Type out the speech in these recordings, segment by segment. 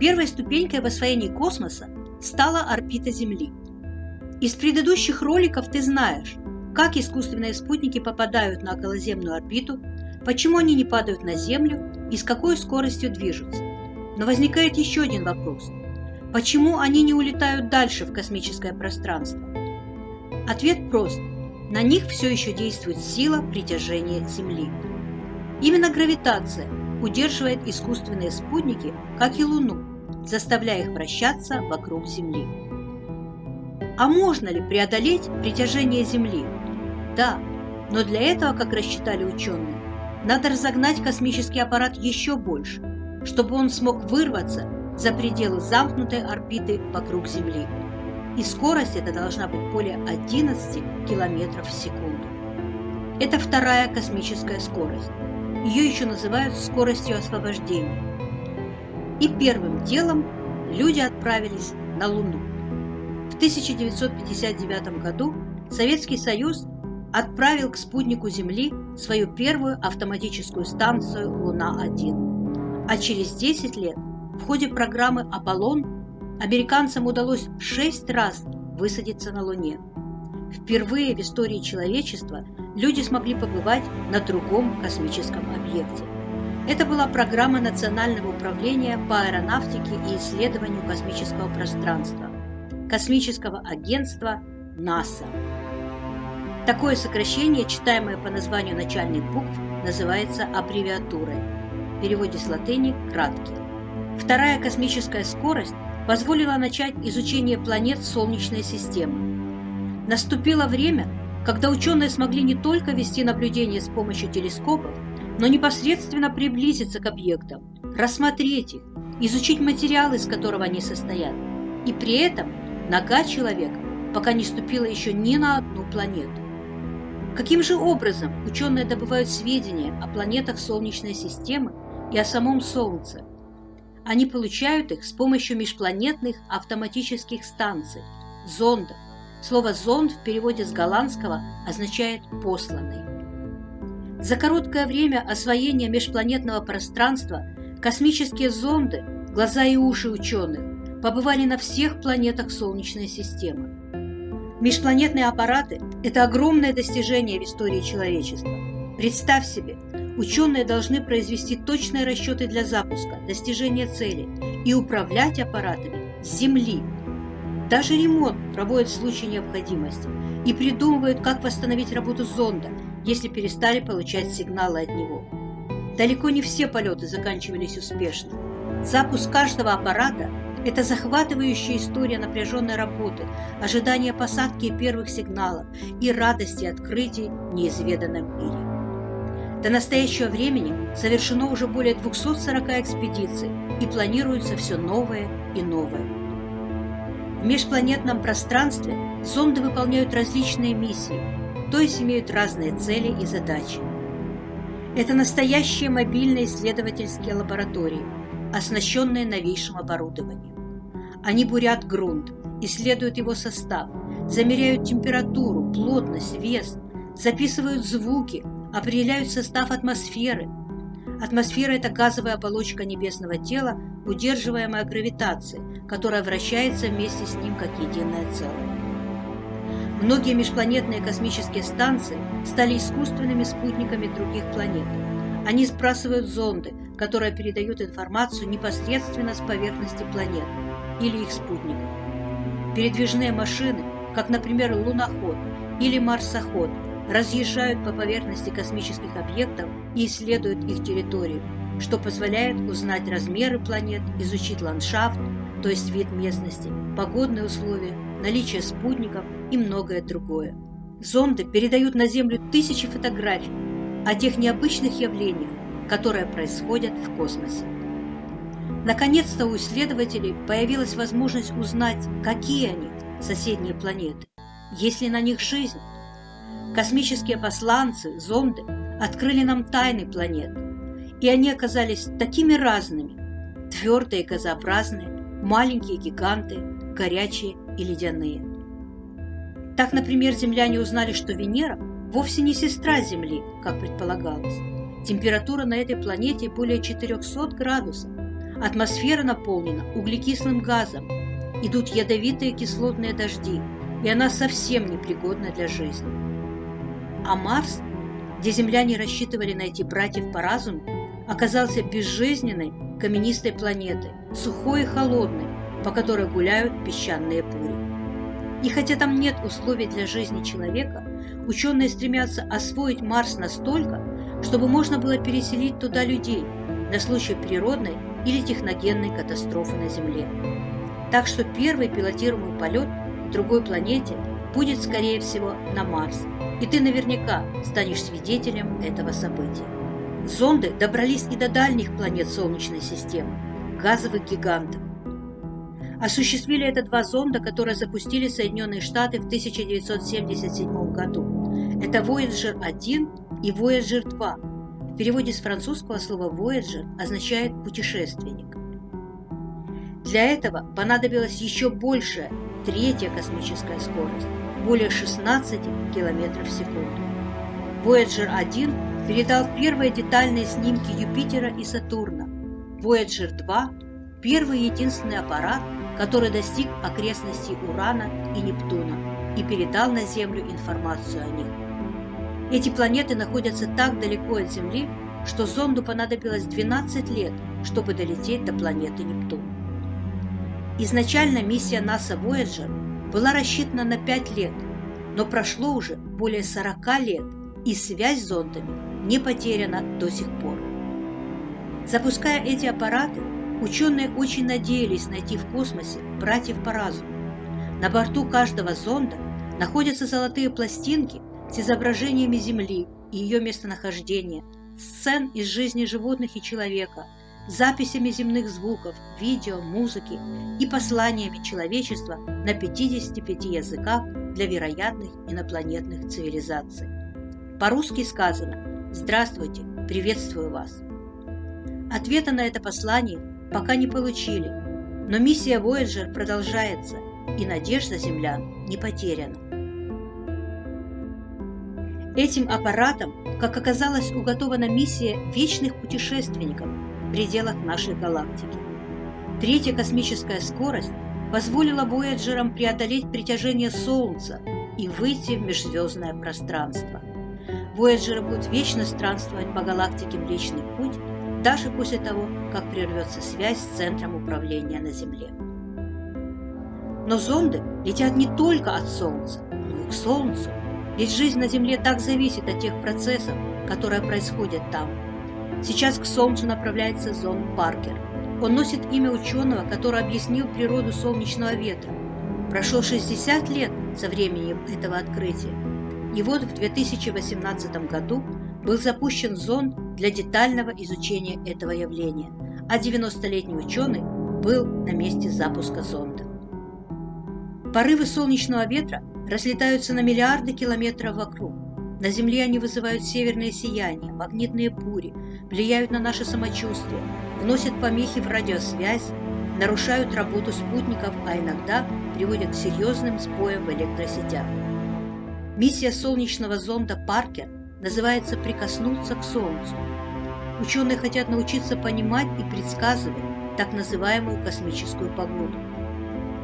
Первой ступенькой в освоении космоса стала орбита Земли. Из предыдущих роликов ты знаешь, как искусственные спутники попадают на околоземную орбиту, почему они не падают на Землю и с какой скоростью движутся. Но возникает еще один вопрос. Почему они не улетают дальше в космическое пространство? Ответ прост. На них все еще действует сила притяжения Земли. Именно гравитация удерживает искусственные спутники, как и Луну, заставляя их вращаться вокруг Земли. А можно ли преодолеть притяжение Земли? Да, но для этого, как рассчитали ученые, надо разогнать космический аппарат еще больше, чтобы он смог вырваться за пределы замкнутой орбиты вокруг Земли. И скорость эта должна быть более 11 км в секунду. Это вторая космическая скорость. Ее еще называют скоростью освобождения. И первым делом люди отправились на Луну. В 1959 году Советский Союз отправил к спутнику Земли свою первую автоматическую станцию Луна-1. А через 10 лет в ходе программы «Аполлон» американцам удалось 6 раз высадиться на Луне. Впервые в истории человечества люди смогли побывать на другом космическом объекте. Это была программа Национального управления по аэронавтике и исследованию космического пространства, космического агентства НАСА. Такое сокращение, читаемое по названию начальных букв, называется аббревиатурой. В переводе с латыни «краткий». Вторая космическая скорость позволила начать изучение планет Солнечной системы. Наступило время, когда ученые смогли не только вести наблюдения с помощью телескопов, но непосредственно приблизиться к объектам, рассмотреть их, изучить материал, из которого они состоят. И при этом нога человека пока не ступила еще ни на одну планету. Каким же образом ученые добывают сведения о планетах Солнечной системы и о самом Солнце? Они получают их с помощью межпланетных автоматических станций, зондов. Слово «зонд» в переводе с голландского означает «посланный». За короткое время освоения межпланетного пространства космические зонды, глаза и уши ученых, побывали на всех планетах Солнечной системы. Межпланетные аппараты – это огромное достижение в истории человечества. Представь себе, ученые должны произвести точные расчеты для запуска, достижения цели и управлять аппаратами с Земли. Даже ремонт проводят в случае необходимости и придумывают, как восстановить работу зонда, если перестали получать сигналы от него. Далеко не все полеты заканчивались успешно. Запуск каждого аппарата это захватывающая история напряженной работы, ожидания посадки первых сигналов и радости открытий в неизведанном мире. До настоящего времени совершено уже более 240 экспедиций и планируется все новое и новое. В межпланетном пространстве зонды выполняют различные миссии, то есть имеют разные цели и задачи. Это настоящие мобильные исследовательские лаборатории – оснащенные новейшим оборудованием. Они бурят грунт, исследуют его состав, замеряют температуру, плотность, вес, записывают звуки, определяют состав атмосферы. Атмосфера – это газовая оболочка небесного тела, удерживаемая гравитацией, которая вращается вместе с ним как единое целое. Многие межпланетные космические станции стали искусственными спутниками других планет. Они сбрасывают зонды, которые передают информацию непосредственно с поверхности планет или их спутников. Передвижные машины, как, например, луноход или марсоход, разъезжают по поверхности космических объектов и исследуют их территорию, что позволяет узнать размеры планет, изучить ландшафт, то есть вид местности, погодные условия, наличие спутников и многое другое. Зонды передают на Землю тысячи фотографий о тех необычных явлениях, которые происходят в космосе. Наконец-то у исследователей появилась возможность узнать, какие они, соседние планеты, есть ли на них жизнь. Космические посланцы, зонды открыли нам тайны планет, и они оказались такими разными, твердые газообразные, маленькие гиганты, горячие и ледяные. Так, например, земляне узнали, что Венера вовсе не сестра Земли, как предполагалось. Температура на этой планете более 400 градусов, Атмосфера наполнена углекислым газом, идут ядовитые кислотные дожди, и она совсем непригодна для жизни. А Марс, где земляне рассчитывали найти братьев по разуму, оказался безжизненной каменистой планетой, сухой и холодной, по которой гуляют песчаные бури. И хотя там нет условий для жизни человека, ученые стремятся освоить Марс настолько, чтобы можно было переселить туда людей на случай природной или техногенной катастрофы на Земле. Так что первый пилотируемый полет к другой планете будет, скорее всего, на Марс, и ты наверняка станешь свидетелем этого события. Зонды добрались и до дальних планет Солнечной системы, газовых гигантов. Осуществили это два зонда, которые запустили Соединенные Штаты в 1977 году. Это Voyager 1 и Voyager 2. В переводе с французского слова Voyager означает «путешественник». Для этого понадобилась еще большая, третья космическая скорость, более 16 км в секунду. Voyager 1 передал первые детальные снимки Юпитера и Сатурна. Voyager 2 – первый единственный аппарат, который достиг окрестностей Урана и Нептуна и передал на Землю информацию о них. Эти планеты находятся так далеко от Земли, что зонду понадобилось 12 лет, чтобы долететь до планеты Нептун. Изначально миссия НАСА Voyager была рассчитана на 5 лет, но прошло уже более 40 лет, и связь с зондами не потеряна до сих пор. Запуская эти аппараты, Ученые очень надеялись найти в космосе братьев по разуму. На борту каждого зонда находятся золотые пластинки с изображениями Земли и ее местонахождения, сцен из жизни животных и человека, записями земных звуков, видео, музыки и посланиями человечества на 55 языках для вероятных инопланетных цивилизаций. По-русски сказано «Здравствуйте, приветствую вас». Ответа на это послание пока не получили, но миссия Voyager продолжается, и надежда землян не потеряна. Этим аппаратом, как оказалось, уготована миссия вечных путешественников в пределах нашей галактики. Третья космическая скорость позволила Вояджерам преодолеть притяжение Солнца и выйти в межзвездное пространство. Вояджеры будут вечно странствовать по галактике Млечный Путь даже после того, как прервется связь с центром управления на Земле. Но зонды летят не только от Солнца, но и к Солнцу, ведь жизнь на Земле так зависит от тех процессов, которые происходят там. Сейчас к Солнцу направляется зонд Паркер. Он носит имя ученого, который объяснил природу солнечного ветра. Прошло 60 лет со времени этого открытия. И вот в 2018 году был запущен зонд для детального изучения этого явления, а 90-летний ученый был на месте запуска зонда. Порывы солнечного ветра разлетаются на миллиарды километров вокруг. На Земле они вызывают северное сияние, магнитные бури, влияют на наше самочувствие, вносят помехи в радиосвязь, нарушают работу спутников, а иногда приводят к серьезным сбоям в электросетях. Миссия солнечного зонда «Паркер» называется «прикоснуться к Солнцу». Ученые хотят научиться понимать и предсказывать так называемую космическую погоду.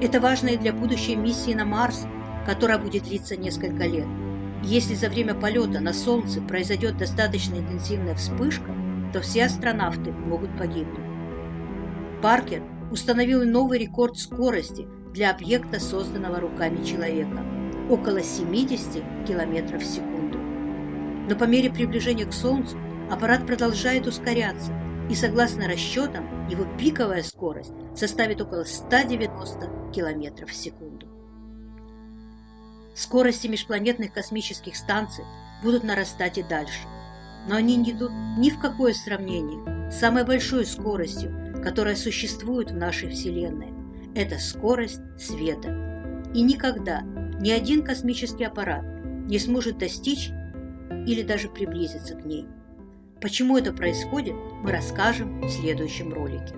Это важно и для будущей миссии на Марс, которая будет длиться несколько лет. если за время полета на Солнце произойдет достаточно интенсивная вспышка, то все астронавты могут погибнуть. Паркер установил новый рекорд скорости для объекта, созданного руками человека – около 70 км в секунду. Но по мере приближения к Солнцу аппарат продолжает ускоряться, и согласно расчетам, его пиковая скорость составит около 190 км в секунду. Скорости межпланетных космических станций будут нарастать и дальше, но они не идут ни в какое сравнение с самой большой скоростью, которая существует в нашей Вселенной. Это скорость света. И никогда ни один космический аппарат не сможет достичь или даже приблизиться к ней. Почему это происходит, мы расскажем в следующем ролике.